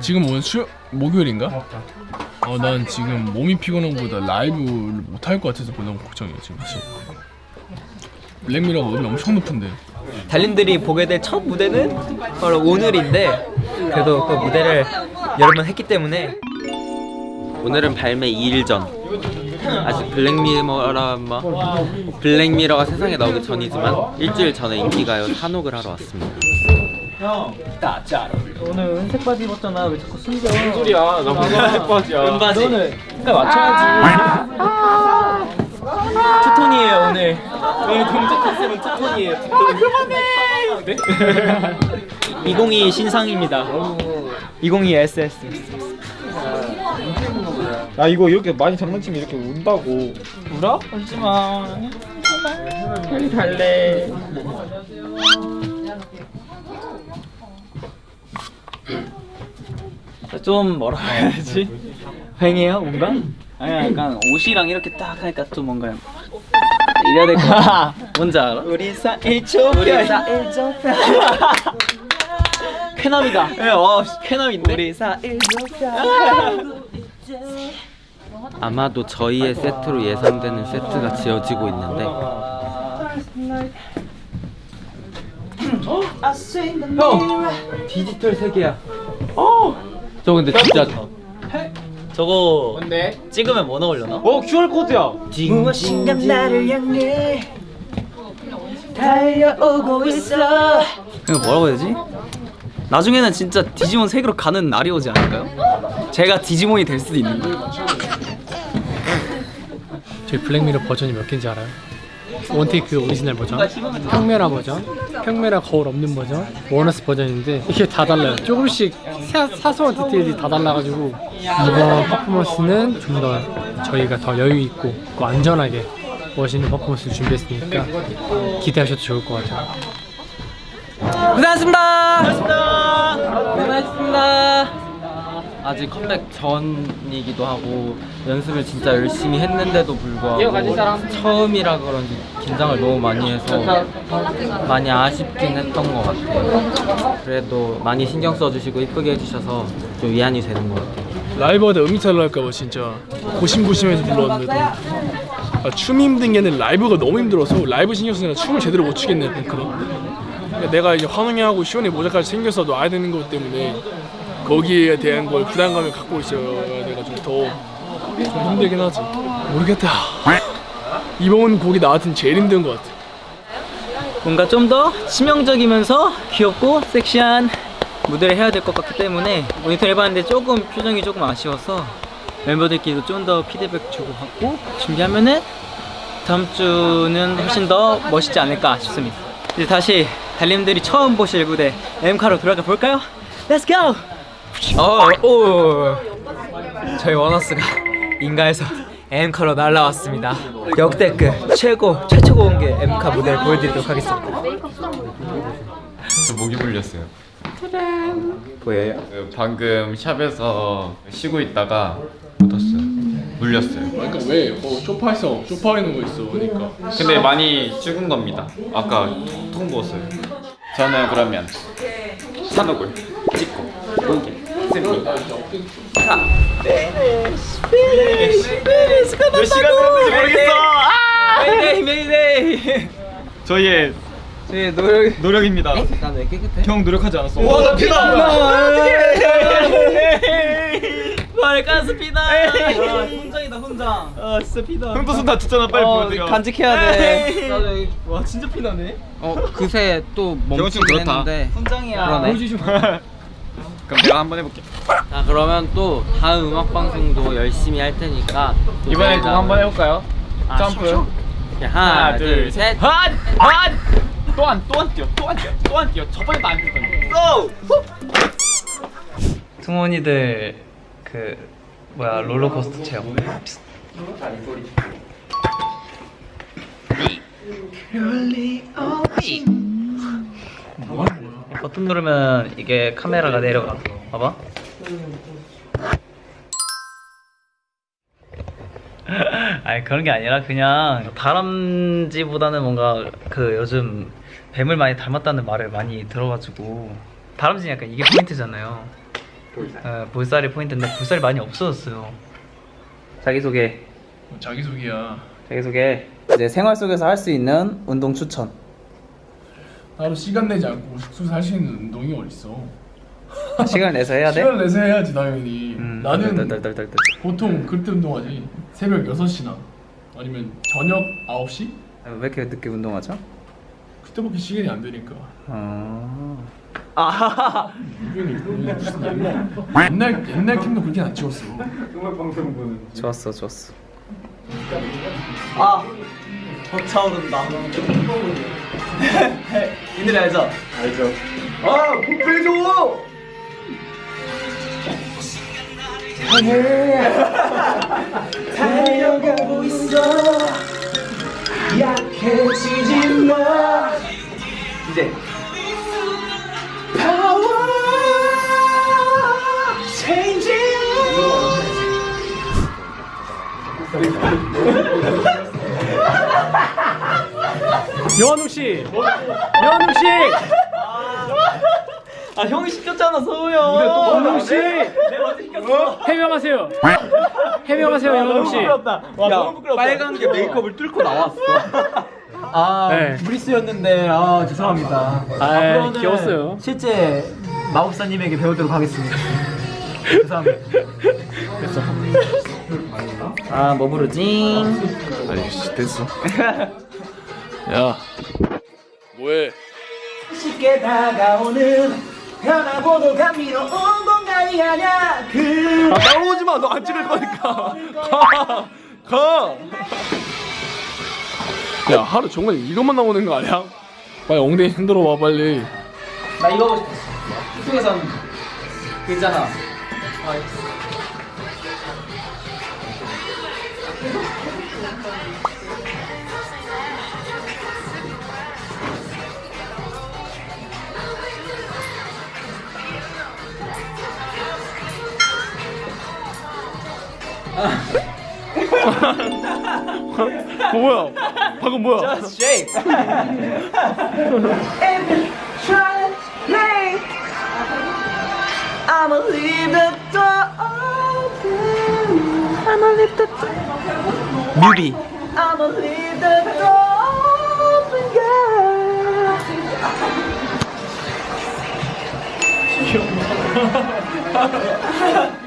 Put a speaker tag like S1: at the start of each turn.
S1: 지금 오늘 수 목요일인가? 어난 지금 몸이 피곤한 것보다 라이브를 못할 것 같아서 너무 걱정이야 지금 사실 블랙미러가 음이 엄청 높은데.
S2: 달님들이 보게 될 첫 무대는 바로 오늘인데 그래도 그 무대를 여러 번 했기 때문에. 오늘은 발매 2일 전. 아직 블랙미러라 뭐 블랙미러가 세상에 나오기 전이지만 일주일 전에 인기가요 산옥을 하러 왔습니다. 형, 나짜 오늘 은색 바지 입었잖아. 왜 자꾸 숨겨? 무슨 소리야? 나 무슨 은색 바지야? 은바지. 너는 그러니까 맞춰야지. 투톤이에요 오늘. 오늘 동작 컨셉은 투톤이에요. 투톤. 그만해. 2022 신상입니다. 2022 SS.
S3: 야 이거 이렇게 많이 장난치면 이렇게 운다고
S2: 울어? 울지 마. 빨리 달래. 좀 뭐라 해야 되지? 횡해요 뭔가? 아니 약간 옷이랑 이렇게 딱 하니까 좀 뭔가 이래야 될 것 같아. 뭔지 알아? 우리 사일 좁혀 우리 사일 좁혀 쾌남이다. 예, 어 쾌남인데? 우리 사일 좁혀 아마도 저희의 세트로 예상되는 세트가 지어지고 있는데. 형! 디지털 세계야 저 근데 진짜 저거 뭔데? 찍으면 뭐 나오려나?
S3: 어 QR코드야
S2: 무엇인가 나를 향해 달려오고 있어 이거 뭐라고 해야 되지? 나중에는 진짜 디지몬 세계로 가는 날이 오지 않을까요? 제가 디지몬이 될 수도 있는 거예요
S4: 저희 블랙미러 버전이 몇 개인지 알아요? 원테이크 오리지널 버전, 평메라 버전, 평메라 거울 없는 버전, 원어스 버전인데 이게 다 달라요. 조금씩 사, 사소한 디테일이 다 달라가지고 이번 퍼포먼스는 좀 더 저희가 더 여유 있고 또 안전하게 멋있는 퍼포먼스를 준비했으니까 기대하셔도 좋을 것 같아요.
S2: 고생하셨습니다 고생하셨습니다 고생하셨습니다 아직 컴백 전이기도 하고 연습을 진짜 열심히 했는데도 불구하고 처음이라 그런지 긴장을 너무 많이 해서 많이 아쉽긴 했던 것 같아요. 그래도 많이 신경 써주시고 이쁘게 해주셔서 좀 위안이 되는 것 같아요.
S1: 라이브하다 음이 탈날까봐 진짜 고심고심해서 불렀는데도. 아, 춤이 힘든 게 아니라 라이브가 너무 힘들어서 라이브 신경 쓰느라 춤을 제대로 못 추겠네 그런 그러니까 내가 이제 환웅이하고 시원이 모자까지 챙겨서 놔야 되는 것 때문에 거기에 대한 걸 부담감을 갖고 있어야 돼가지고 더 좀 힘들긴 하지. 모르겠다. 이번 곡이 나한테는 제일 힘든 것 같아.
S2: 뭔가 좀 더 치명적이면서 귀엽고 섹시한 무대를 해야 될 것 같기 때문에 모니터 해봤는데 조금 표정이 조금 아쉬워서 멤버들끼리도 좀 더 피드백 주고 받고 준비하면은 다음 주는 훨씬 더 멋있지 않을까 싶습니다. 이제 다시 달님들이 처음 보실 무대 엠카로 돌아가 볼까요? Let's go! 어, 오, 저희 원어스가 인가에서 엠카로 날라왔습니다 역대급 최고 최초 공개 엠카 무대를 보여드리도록 하겠습니다
S5: 저 목이 물렸어요.
S2: 보여요?
S5: 그 방금 샵에서 쉬고 있다가 묻었어요. 물렸어요.
S1: 그러니까 왜 어, 쇼파에서 쇼파에 있는 거 있어 그러니까
S5: 근데 많이 죽은 겁니다. 아까 통 부었어요. 저는 그러면 산옥을 찍고 공개 승리.
S2: 몇 시간 들었는지 모르겠어 메이데이 메이데이
S5: 저희의
S2: 제 노력
S5: 노력입니다.
S2: 난왜 깨끗해?
S5: 형 노력하지 않았어.
S2: 와, 나 피나! 말 가스 피나! 훈장이다, 훈장. 아, 진짜 피나.
S5: 형도 손 다쳤잖아. 빨리 보여드려.
S2: 간직해야 돼. 나도 와, 진짜 피나네. 어, 그새 또 멈추긴. 했는데. 훈장이야. 그러네.
S5: 그럼 내가 한번 해볼게.
S2: 자, 그러면 또 다음 음악 방송도 열심히 할 테니까. 저희가-
S5: 그거 한번 해볼까요?
S2: 아,
S5: 점프.
S2: 야, 하나, 둘, 셋.
S5: 한! 한! 또한 또한 뛰어 또한 뛰어 또한 뛰어 저번에도 안 뛰었거든요.
S2: 승원이들 그 뭐야 롤러코스터 체험 버튼 누르면 이게 카메라가 내려가 봐봐 아니 그런 게 아니라 그냥 다람쥐보다는 뭔가 그 요즘 뱀을 많이 닮았다는 말을 많이 들어가지고 다람쥐는 약간 이게 포인트잖아요. 어, 볼살이 포인트인데 볼살이 많이 없어졌어요. 자기 소개.
S1: 자기소개야
S2: 자기 소개. 이제 생활 속에서 할 수 있는 운동 추천.
S1: 나로 시간 내지 않고 숙소에서 할수 있는 운동이 어딨어
S2: 시간 내서 해야 돼?
S1: 시간 내서 해야지 당연히
S2: 음,
S1: 나는
S2: 덜덜덜덜덜.
S1: 보통 그때 운동하지 새벽 6시나 아니면 저녁 9시?
S2: 아, 왜 이렇게 늦게 운동하죠?
S1: 그때밖에 시간이 안 되니까
S2: 어. 아.
S1: 옛날 옛날 옛날 캠도 그렇게 안 찍었어
S2: 좋았어, 좋았어. 아, 벅차오른다. 이 노래 알죠? 알죠. 아, 목표해줘. 달려가고 있어. 약해지지 마. 이제. Power changing.
S4: 여한욱 씨, 여한욱 씨,
S2: 아 형이 시켰잖아 서우 형.
S4: 여한욱 씨,
S2: 내가 어제 시켰어.
S4: 해명하세요. 해명하세요, 여한욱 씨.
S2: 와 너무 부끄럽다. 빨간 게 메이크업을 뚫고 나왔어. 아
S4: 네.
S2: 무리수였는데 아 죄송합니다.
S4: 아,
S2: 앞으로는
S4: 귀여웠어요.
S2: 실제 마법사님에게 배우도록 하겠습니다. 죄송합니다. 아, 뭐 부르지?
S1: 아이씨 됐어 야 뭐해
S2: 쉽게 다가오는 변화보도 감미로운 공간이 아냐 그
S1: 아 따라오지 마. 너 안 찍을 거니까. 가. 가. 야, 하루 종일 이것만 나오는 거 아니야? 빨리 엉덩이 흔들어 봐 빨리.
S2: 나 이거 하고 싶었어. 이쪽에선 그 있잖아.
S1: 뭐야? 방금 뭐야?
S2: shape. I'ma leave the door open. I'ma leave the door. 뮤비. I'ma leave the door open, girl.